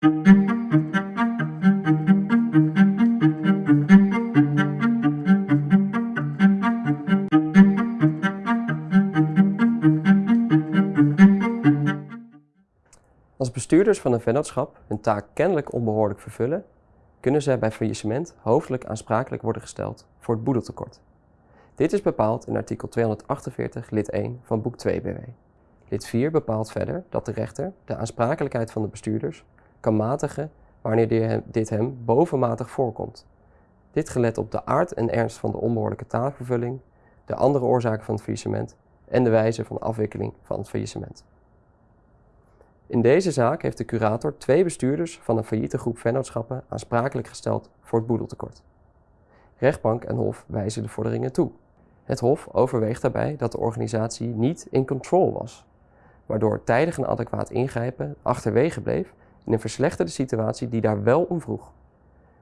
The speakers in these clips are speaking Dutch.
Als bestuurders van een vennootschap hun taak kennelijk onbehoorlijk vervullen, kunnen zij bij faillissement hoofdelijk aansprakelijk worden gesteld voor het boedeltekort. Dit is bepaald in artikel 248 lid 1 van boek 2 BW. Lid 4 bepaalt verder dat de rechter de aansprakelijkheid van de bestuurders kan matigen wanneer dit hem bovenmatig voorkomt. Dit gelet op de aard en ernst van de onbehoorlijke taakvervulling, de andere oorzaken van het faillissement en de wijze van afwikkeling van het faillissement. In deze zaak heeft de curator twee bestuurders van een failliete groep vennootschappen aansprakelijk gesteld voor het boedeltekort. Rechtbank en Hof wijzen de vorderingen toe. Het Hof overweegt daarbij dat de organisatie niet in control was, waardoor tijdig en adequaat ingrijpen achterwege bleef in een verslechterde situatie die daar wel om vroeg.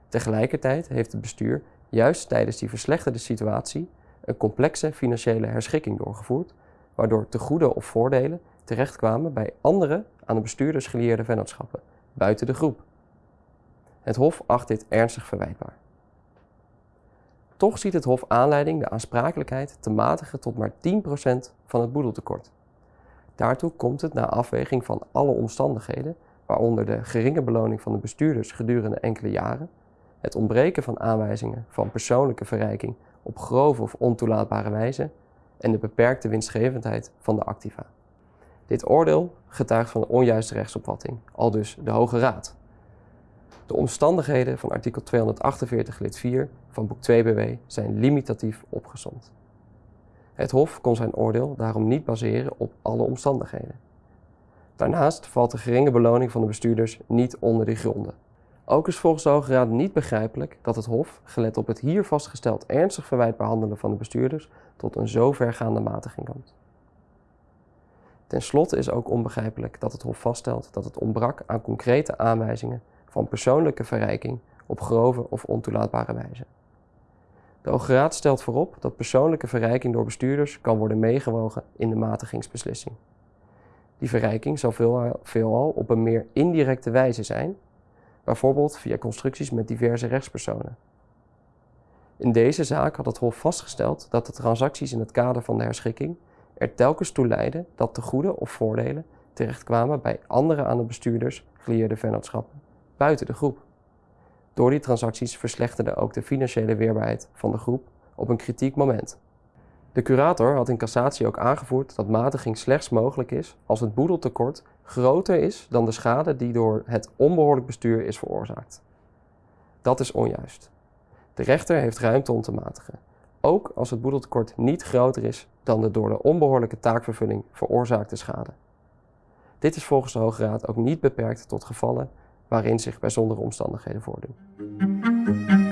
Tegelijkertijd heeft het bestuur juist tijdens die verslechterde situatie een complexe financiële herschikking doorgevoerd, waardoor tegoeden of voordelen terechtkwamen bij andere aan de bestuurders gelieerde vennootschappen, buiten de groep. Het Hof acht dit ernstig verwijtbaar. Toch ziet het Hof aanleiding de aansprakelijkheid te matigen tot maar 10% van het boedeltekort. Daartoe komt het na afweging van alle omstandigheden, waaronder de geringe beloning van de bestuurders gedurende enkele jaren, het ontbreken van aanwijzingen van persoonlijke verrijking op grove of ontoelaatbare wijze en de beperkte winstgevendheid van de activa. Dit oordeel getuigt van een onjuiste rechtsopvatting, al dus de Hoge Raad. De omstandigheden van artikel 248 lid 4 van boek 2 BW zijn limitatief opgezond. Het Hof kon zijn oordeel daarom niet baseren op alle omstandigheden. Daarnaast valt de geringe beloning van de bestuurders niet onder die gronden. Ook is volgens de Hoge Raad niet begrijpelijk dat het Hof, gelet op het hier vastgesteld ernstig verwijtbaar handelen van de bestuurders, tot een zo vergaande matiging komt. Ten slotte is ook onbegrijpelijk dat het Hof vaststelt dat het ontbrak aan concrete aanwijzingen van persoonlijke verrijking op grove of ontoelaatbare wijze. De Hoge Raad stelt voorop dat persoonlijke verrijking door bestuurders kan worden meegewogen in de matigingsbeslissing. Die verrijking zal veelal op een meer indirecte wijze zijn, bijvoorbeeld via constructies met diverse rechtspersonen. In deze zaak had het Hof vastgesteld dat de transacties in het kader van de herschikking er telkens toe leidden dat de goede of voordelen terechtkwamen bij andere aan de bestuurders gelieerde vennootschappen, buiten de groep. Door die transacties verslechterde ook de financiële weerbaarheid van de groep op een kritiek moment. De curator had in cassatie ook aangevoerd dat matiging slechts mogelijk is als het boedeltekort groter is dan de schade die door het onbehoorlijk bestuur is veroorzaakt. Dat is onjuist. De rechter heeft ruimte om te matigen, ook als het boedeltekort niet groter is dan de door de onbehoorlijke taakvervulling veroorzaakte schade. Dit is volgens de Hoge Raad ook niet beperkt tot gevallen waarin zich bijzondere omstandigheden voordoen.